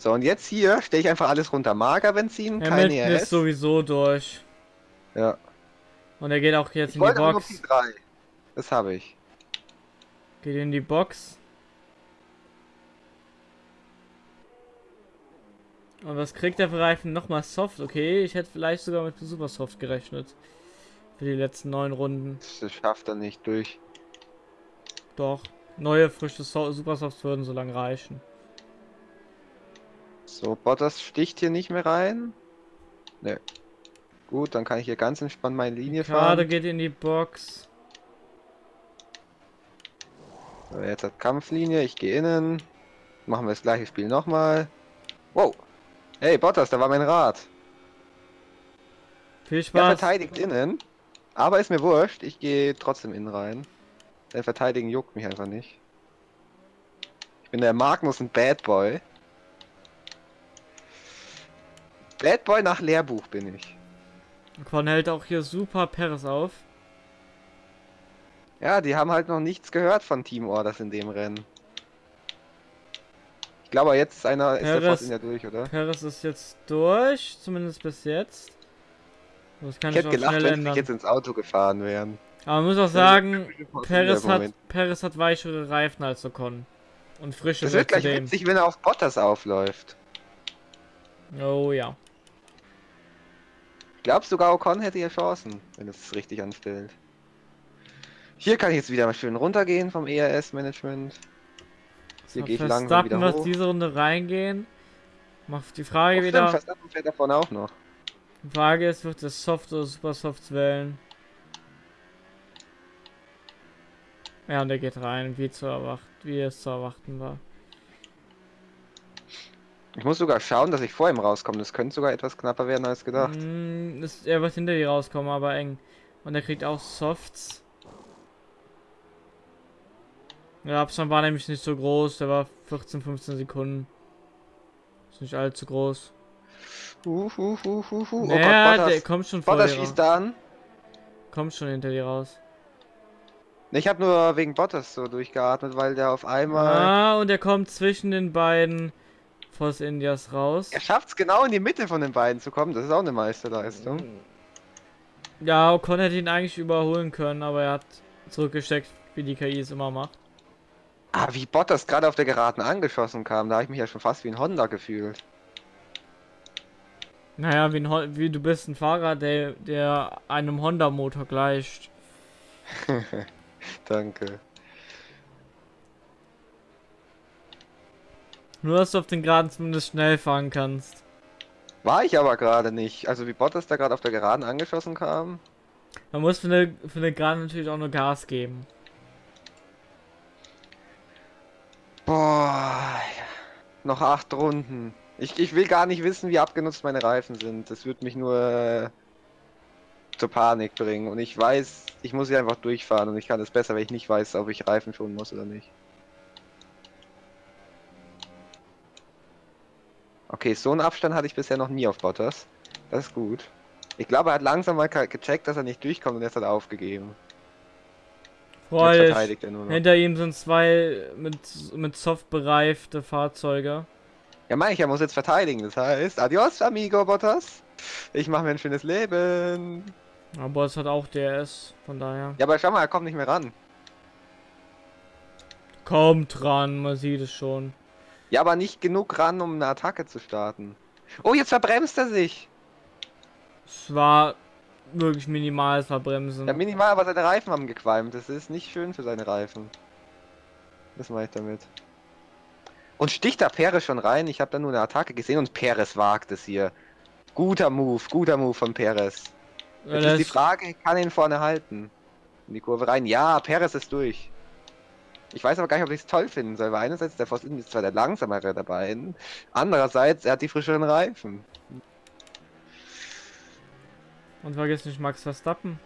So, und jetzt hier stelle ich einfach alles runter. Magerbenzin, keine Hamilton ERS. ist sowieso durch. Ja. Und er geht auch jetzt Ich in die Box. P3. Das habe ich. Geht in die Box. Und was kriegt der für Reifen? Nochmal Soft, okay. Ich hätte vielleicht sogar mit Super Soft gerechnet. Für die letzten neun Runden. Das schafft er nicht durch. Doch. Neue, frische so Super Softs würden so lange reichen. So, Bottas sticht hier nicht mehr rein. Ne. Gut, dann kann ich hier ganz entspannt meine Linie Gerade fahren. geht in die Box. So, jetzt hat Kampflinie, ich gehe innen. Machen wir das gleiche Spiel nochmal. Wow. Hey, Bottas, da war mein Rad. Viel Er Spaß. verteidigt innen. Aber ist mir wurscht, ich gehe trotzdem innen rein. Der Verteidigen juckt mich einfach nicht. Ich bin der Magnus und Bad Boy. Bad Boy nach Lehrbuch bin ich. Quan hält auch hier super Paris auf. Ja, die haben halt noch nichts gehört von Team Orders in dem Rennen. Ich glaube, jetzt ist einer ist der Force in der durch, oder? Paris ist jetzt durch, zumindest bis jetzt. Das kann Ich hätte gelacht, wenn sie jetzt ins Auto gefahren wären. Aber man muss auch sagen, India hat. Paris hat weichere Reifen als Ocon. Und Das frischere wird gleich witzig, wenn er auf Bottas aufläuft. Oh ja. Glaubst sogar Ocon hätte hier Chancen, wenn es richtig anstellt. Hier kann ich jetzt wieder mal schön runtergehen vom ERS-Management. Hier So, gehe ich langsam wieder Verstappen wird hoch. diese Runde reingehen. Macht die Oh, Frage stimmt, wieder. Verstappen fährt da vorne auch noch. Die Frage ist, wird es Soft oder Super Softs wählen? Ja, und er geht rein, wie zu erwarten, wie es zu erwarten war. Ich muss sogar schauen, dass ich vor ihm rauskomme. Das könnte sogar etwas knapper werden als gedacht. Mm, ist, er wird hinter dir rauskommen, aber eng. Und er kriegt auch Softs. Der Abstand war nämlich nicht so groß, der war 14, 15 Sekunden. Ist nicht allzu groß. Uh, uh, uh, uh, uh. Oh ja, Gott, der kommt schon vor Bottas schießt da an. Kommt schon hinter dir raus. Ich habe nur wegen Bottas so durchgeatmet, weil der auf einmal... Ah, und er kommt zwischen den beiden Force Indias raus. Er schafft es genau in die Mitte von den beiden zu kommen. Das ist auch eine Meisterleistung. Ja, Ocon hätte ihn eigentlich überholen können, aber er hat zurückgesteckt, wie die KI es immer macht. Ah, wie Bottas gerade auf der Geraden angeschossen kam, da habe ich mich ja schon fast wie ein Honda gefühlt. Naja, wie, ein, wie du bist ein Fahrer, der, der einem Honda-Motor gleicht. [laughs] Danke. Nur, dass du auf den Geraden zumindest schnell fahren kannst. War ich aber gerade nicht. Also wie Bottas da gerade auf der Geraden angeschossen kam. Man muss für eine, für eine Gerade natürlich auch nur Gas geben. Boah. Noch acht Runden. Ich, ich will gar nicht wissen, wie abgenutzt meine Reifen sind. Das wird mich nur äh, zur Panik bringen. Und ich weiß, ich muss hier einfach durchfahren. Und ich kann es besser, wenn ich nicht weiß, ob ich Reifen schonen muss oder nicht. Okay, so einen Abstand hatte ich bisher noch nie auf Bottas. Das ist gut. Ich glaube, er hat langsam mal gecheckt, dass er nicht durchkommt und jetzt hat er aufgegeben. Jetzt Freu dich. verteidigt nur noch. Hinter ihm sind zwei mit, mit Soft bereifte Fahrzeuge. Ja, meine ich, er muss jetzt verteidigen. Das heißt, adios, amigo Bottas. Ich mache mir ein schönes Leben. Aber es hat auch DRS, von daher. Ja, aber schau mal, er kommt nicht mehr ran. Kommt ran, man sieht es schon. Ja, aber nicht genug ran, um eine Attacke zu starten. Oh, jetzt verbremst er sich. Es war wirklich minimales Verbremsen. Ja, minimal, aber seine Reifen haben gequalmt. Das ist nicht schön für seine Reifen. Das mache ich damit. Und sticht da Perez schon rein? Ich habe da nur eine Attacke gesehen und Perez wagt es hier. Guter Move, guter Move von Perez. Ja, Jetzt das- ist die Frage, kann ihn vorne halten? In die Kurve rein. Ja, Perez ist durch. Ich weiß aber gar nicht, ob ich es toll finden soll, weil einerseits der Force India ist zwar der langsamere der beiden, andererseits er hat die frischeren Reifen. Und vergiss nicht Max Verstappen.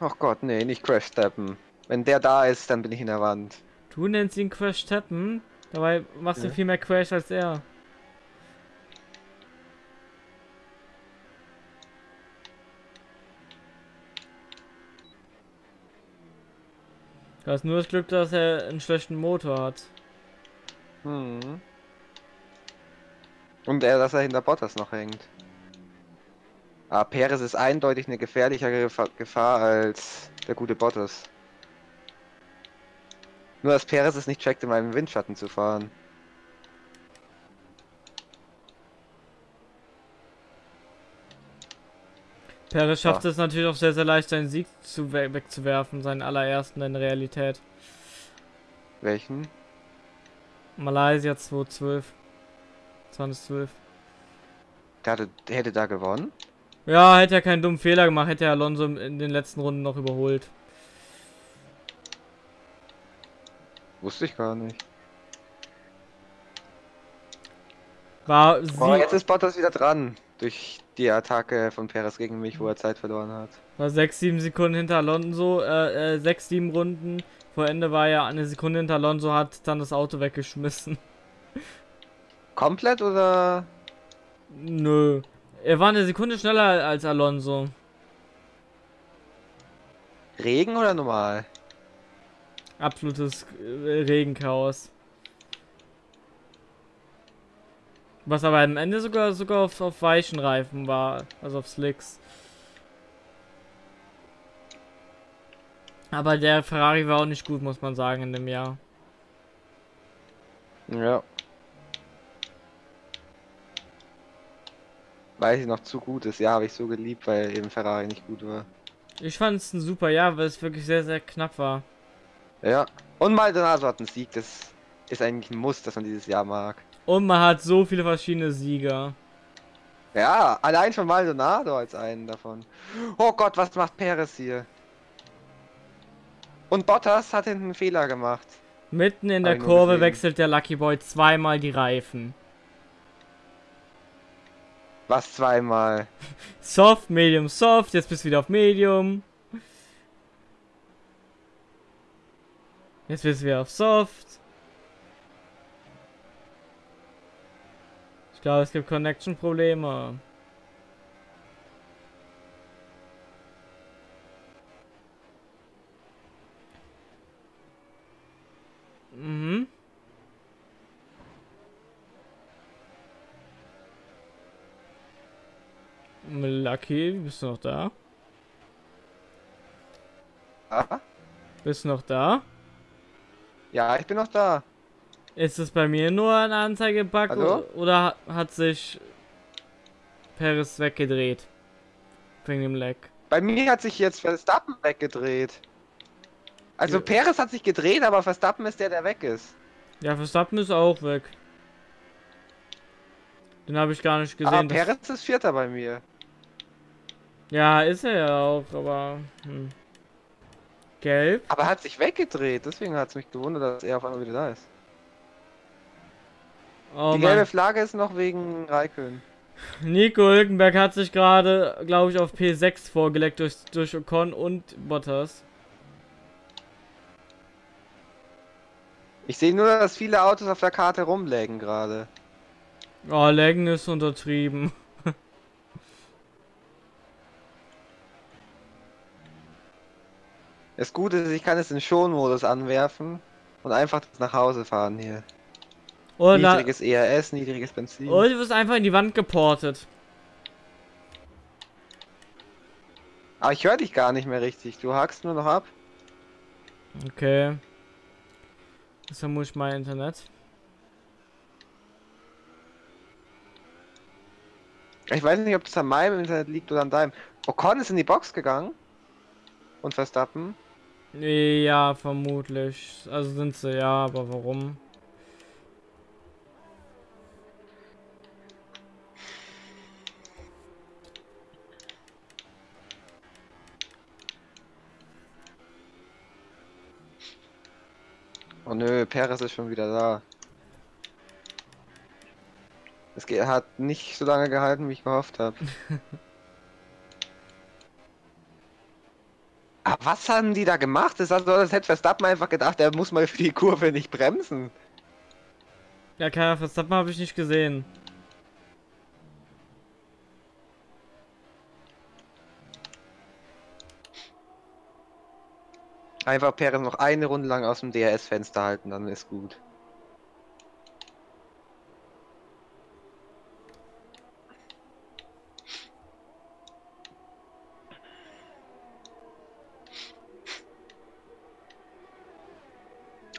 Ach Gott, nee, nicht Crash Steppen. Wenn der da ist, dann bin ich in der Wand. Du nennst ihn Crash Tappen, dabei machst du Ja. viel mehr Crash als er. Du hast nur das Glück, dass er einen schlechten Motor hat. Hm. Und er, dass er hinter Bottas noch hängt. Aber Perez ist eindeutig eine gefährlichere Gefahr, Gefahr als der gute Bottas. Nur dass Perez es nicht checkt, in meinem Windschatten zu fahren. Perez schafft Ja. es natürlich auch sehr, sehr leicht, seinen Sieg zu we wegzuwerfen, seinen allerersten in Realität. Welchen? Malaysia 2012. 2012. Der, hatte, der hätte da gewonnen? Ja, hätte er keinen dummen Fehler gemacht, hätte er Alonso in den letzten Runden noch überholt. Wusste ich gar nicht. War sie Oh, jetzt ist Bottas wieder dran. Durch die Attacke von Perez gegen mich, wo er Zeit verloren hat. war 6, 7 Sekunden hinter Alonso, äh, äh 6, 7 Runden. Vor Ende war er eine Sekunde hinter Alonso, hat dann das Auto weggeschmissen. [laughs] Komplett oder? Nö. Er war eine Sekunde schneller als Alonso. Regen oder normal? Absolutes äh, Regenchaos. Was aber am Ende sogar sogar auf, auf weichen Reifen war, also auf Slicks. Aber der Ferrari war auch nicht gut, muss man sagen, in dem Jahr. Ja. weil sie noch zu gut ist. Ja, habe ich so geliebt, weil eben Ferrari nicht gut war. Ich fand es ein super Jahr, weil es wirklich sehr, sehr knapp war. Ja. Und Maldonado hat einen Sieg, das ist eigentlich ein Muss, dass man dieses Jahr mag. Und man hat so viele verschiedene Sieger. Ja, allein schon Maldonado als einen davon. Oh Gott, was macht Perez hier? Und Bottas hat hinten einen Fehler gemacht. Mitten in der Kurve wechselt der Lucky Boy zweimal die Reifen. Was zweimal? [laughs] Soft, Medium, Soft, jetzt bist du wieder auf Medium. Jetzt bist du wieder auf Soft. Glaube, es gibt Connection-Probleme. Mhm. Lucky, bist du noch da? Ah? Bist du noch da? Ja, ich bin noch da. Ist es bei mir nur ein Anzeigebug Hallo? oder, hat sich Paris weggedreht? Wegen dem Lag. Bei mir hat sich jetzt Verstappen weggedreht. Also Ja. Perez hat sich gedreht, aber Verstappen ist der, der weg ist. Ja, Verstappen ist auch weg. Den habe ich gar nicht Aber gesehen. dass- Perez ist Vierter bei mir. ja, ist er ja auch, aber. Hm. Gelb? Aber er hat sich weggedreht, deswegen hat es mich gewundert, dass er auf einmal wieder da ist. Oh Die Mann. gelbe Flagge ist noch wegen Raikön. Nico Hülkenberg hat sich gerade, glaube ich, auf P6 vorgelegt durch, durch Ocon und Bottas. Ich sehe nur, dass viele Autos auf der Karte rumlägen gerade. Oh, Laggen ist untertrieben. Das Gute ist, ich kann es in Schonmodus anwerfen und einfach nach Hause fahren hier. Und, Niedriges ERS, niedriges Benzin. und du wirst einfach in die Wand geportet. Aber ich höre dich gar nicht mehr richtig. Du hakst nur noch ab. Okay. Das vermute ich mein Internet. Ich weiß nicht, ob das an meinem Internet liegt oder an deinem. Ocon ist in die Box gegangen. Und Verstappen. Ja, vermutlich. Also sind sie, ja, aber warum? Oh nö, Perez ist schon wieder da. Es hat nicht so lange gehalten, wie ich gehofft habe. [laughs] Aber was haben die da gemacht? Das, also, das hätte Verstappen einfach gedacht, er muss mal für die Kurve nicht bremsen. Ja, keiner Verstappen habe ich nicht gesehen. Einfach Perez noch eine Runde lang aus dem DRS-Fenster halten, dann ist gut.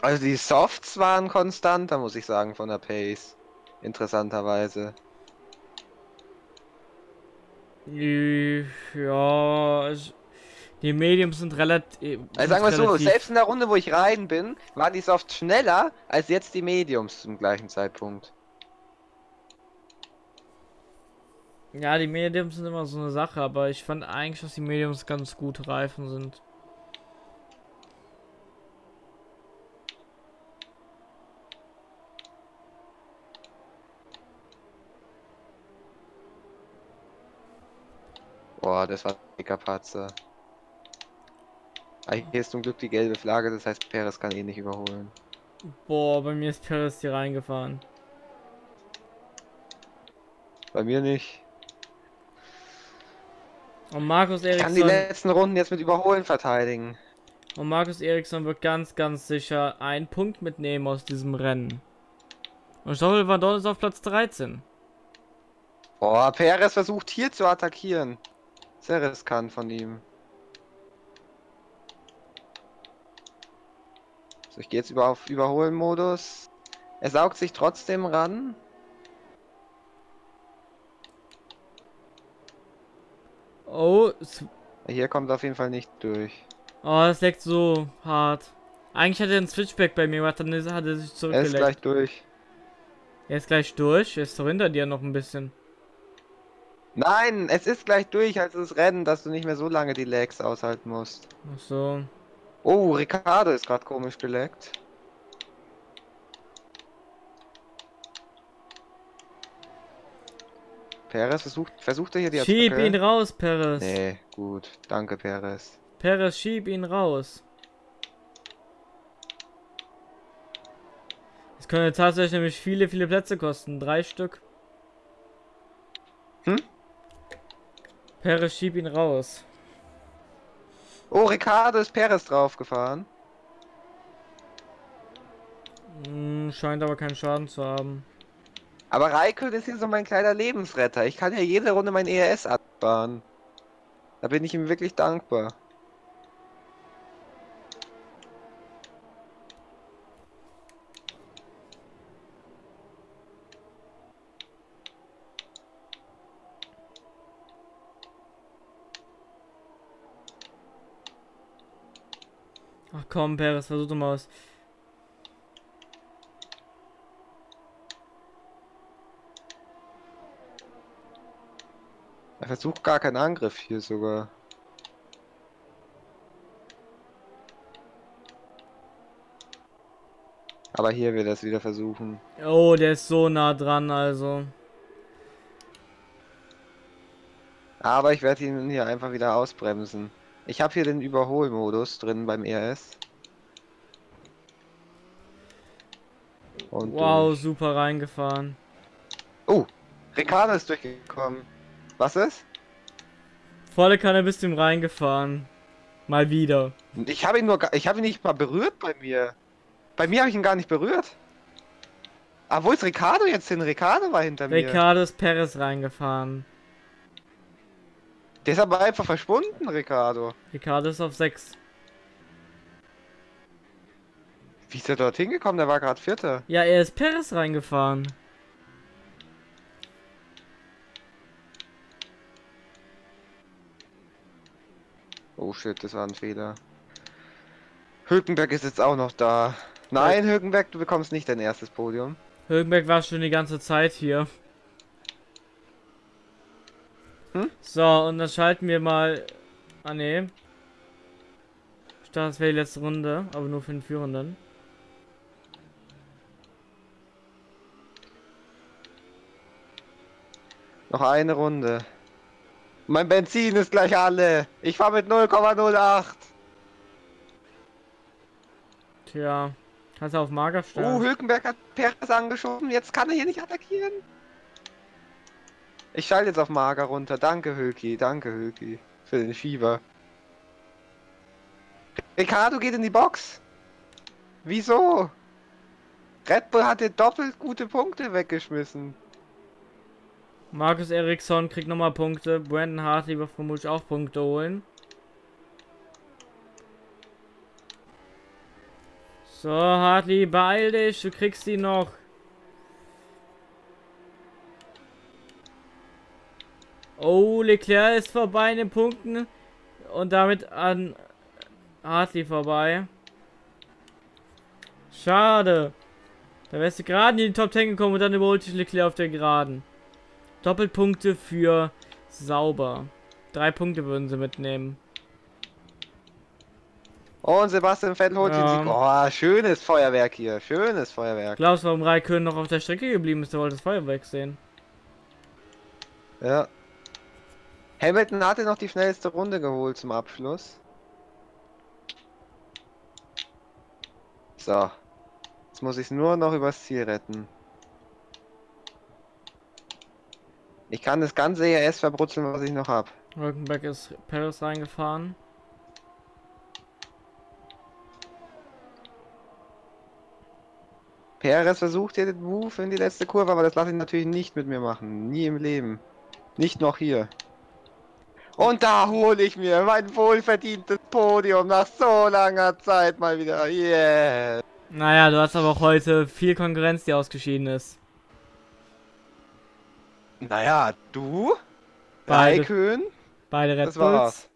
Also die Softs waren konstant, da muss ich sagen, von der Pace. Interessanterweise. Ja, es- die Mediums sind relativ. Also sagen wir so, selbst in der Runde, wo ich rein bin, waren die Softs schneller als jetzt die Mediums zum gleichen Zeitpunkt. Ja, die Mediums sind immer so eine Sache, aber ich fand eigentlich, dass die Mediums ganz gut Reifen sind. Boah, das war ein dicker Patzer. Ah, Hier ist zum Glück die gelbe Flagge, das heißt, Perez kann eh nicht überholen. Boah, bei mir ist Perez hier reingefahren. Bei mir nicht. Und Markus Ich kann die Eriksson. letzten Runden jetzt mit Überholen verteidigen. Und Markus Eriksson wird ganz, ganz sicher einen Punkt mitnehmen aus diesem Rennen. Und Stoffel Van Dorn ist auf Platz 13. Boah, Perez versucht hier zu attackieren. Sehr riskant von ihm. So, ich gehe jetzt über auf Überholen-Modus. Er saugt sich trotzdem ran. Oh, Hier kommt auf jeden Fall nicht durch. oh, das leckt so hart. Eigentlich hat er einen Switchback bei mir gemacht, dann ist- hat er sich Er ist zurückgelegt. gleich durch. Er ist gleich durch. Er ist doch hinter dir noch ein bisschen. Nein, es ist gleich durch, als das Rennen, dass du nicht mehr so lange die Lags aushalten musst. Ach so. Oh, Ricardo ist gerade komisch geleckt. Perez versucht, versucht er hier die Schieb Attacke? ihn raus, Perez. Nee, gut. Danke, Perez. Perez, schieb ihn raus. Es könnte tatsächlich nämlich viele, viele Plätze kosten. Drei Stück. Hm? Perez, schieb ihn raus. Oh, Ricardo ist Perez draufgefahren. Hm, scheint aber keinen Schaden zu haben. Aber Raikön ist hier so mein kleiner Lebensretter. Ich kann ja jede Runde mein ERS abfahren. Da bin ich ihm wirklich dankbar. Komm, Perez, versuch doch mal was. Er versucht gar keinen Angriff hier sogar. Aber hier wird er es wieder versuchen. Oh, der ist so nah dran, also. Aber ich werde ihn hier einfach wieder ausbremsen. Ich habe hier den Überholmodus drin beim ERS. Und wow, durch. super reingefahren. Oh, Ricardo ist durchgekommen. Was ist? Volle Kanne bist du ihm reingefahren. Mal wieder. Ich habe ihn nur, ich habe ihn nicht mal berührt bei mir. Bei mir habe ich ihn gar nicht berührt. Ah, wo ist Ricardo jetzt hin? Ricardo war hinter mir. Ricardo ist Perez reingefahren. Der ist aber einfach verschwunden, Ricardo. Ricardo ist auf 6. Wie ist er dort hingekommen? Der war gerade Vierter. Ja, er ist Perez reingefahren. Oh shit, das war ein Fehler. Hülkenberg ist jetzt auch noch da. Nein, Hülkenberg, du bekommst nicht dein erstes Podium. Högenberg war schon die ganze Zeit hier. Hm? So, und dann schalten wir mal. Ah, ne. Ich dachte, das wäre die letzte Runde, aber nur für den Führenden. Noch eine Runde. Mein Benzin ist gleich alle. Ich fahr mit 0,08. Tja, kannst du auf Mager Oh, stellen. Hülkenberg hat Perez angeschoben. Jetzt kann er hier nicht attackieren. Ich schalte jetzt auf Mager runter. Danke, Hülki. Danke, Hülki. Für den Fieber. Ricardo geht in die Box. Wieso? Red Bull hat dir doppelt gute Punkte weggeschmissen. Markus Eriksson kriegt nochmal Punkte. Brandon Hartley wird vermutlich auch Punkte holen. So, Hartley, beeil dich, du kriegst die noch. Oh, Leclerc ist vorbei in den Punkten. Und damit an Hartley vorbei. Schade. Da wärst du gerade in die Top 10 gekommen und dann überholt dich Leclerc auf der Geraden. Doppelpunkte für sauber. Drei Punkte würden sie mitnehmen. Und Sebastian Vettel holt den Ja. Sieg. Oh, schönes Feuerwerk hier. Schönes Feuerwerk. Glaubst du, warum Raikön noch auf der Strecke geblieben ist? Der wollte das Feuerwerk sehen. Ja. Hamilton hatte noch die schnellste Runde geholt zum Abschluss. So. Jetzt muss ich es nur noch übers Ziel retten. Ich kann das ganze ERS verbrutzeln, was ich noch habe. Rückenberg ist Paris reingefahren. Perez versucht hier den Move in die letzte Kurve, aber das lasse ich natürlich nicht mit mir machen. Nie im Leben. Nicht noch hier. Und da hole ich mir mein wohlverdientes Podium nach so langer Zeit mal wieder. Yeah. Naja, du hast aber auch heute viel Konkurrenz, die ausgeschieden ist. Naja, du? Beide. Raikön? Beide Red Das Bulls. war's.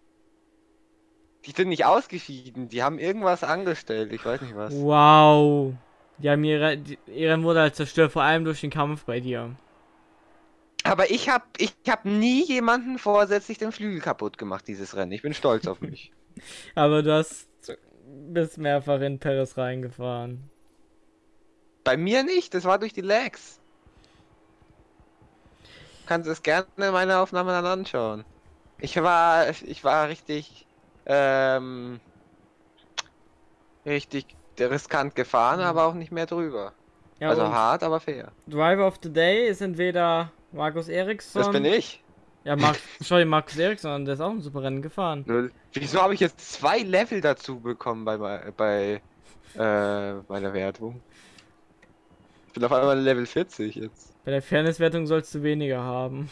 Die sind nicht ausgeschieden, die haben irgendwas angestellt, ich weiß nicht was. Wow. Die haben ihre, die, halt zerstört, vor allem durch den Kampf bei dir. Aber ich hab, ich hab nie jemanden vorsätzlich den Flügel kaputt gemacht, dieses Rennen. Ich bin stolz auf mich. [laughs] Aber du hast bist mehrfach in Paris reingefahren. Bei mir nicht, das war durch die Lags. Kannst es gerne in meiner Aufnahme dann anschauen. Ich war, ich war richtig, ähm, richtig riskant gefahren, Mhm. aber auch nicht mehr drüber. Ja, also hart, aber fair. Driver of the Day ist entweder Markus Eriksson. Das bin ich. Ja, Mark, dir Markus Eriksson, der ist auch ein super Rennen gefahren. Wieso habe ich jetzt zwei Level dazu bekommen bei, bei, bei äh, meiner Wertung? Ich bin auf einmal Level 40 jetzt. Bei der Fairnesswertung sollst du weniger haben.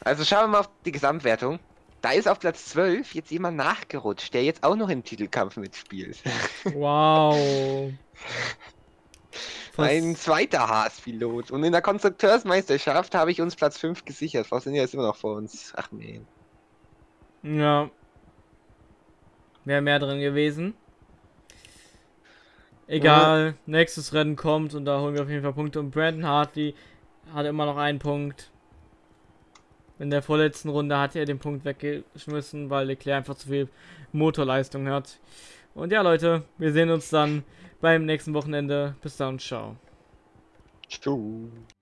Also schauen wir mal auf die Gesamtwertung. Da ist auf Platz 12 jetzt jemand nachgerutscht, der jetzt auch noch im Titelkampf mitspielt. Wow. [laughs] Ein zweiter Haas-Pilot. Und in der Konstrukteursmeisterschaft habe ich uns Platz 5 gesichert. Frau Sinja ist immer noch vor uns. Ach nee. Ja. Wäre mehr drin gewesen. Egal, nächstes Rennen kommt und da holen wir auf jeden Fall Punkte. Und Brandon Hartley hat immer noch einen Punkt. In der vorletzten Runde hat er den Punkt weggeschmissen, weil Leclerc einfach zu viel Motorleistung hat. Und ja, Leute, wir sehen uns dann beim nächsten Wochenende. Bis dann, ciao. Tschüss.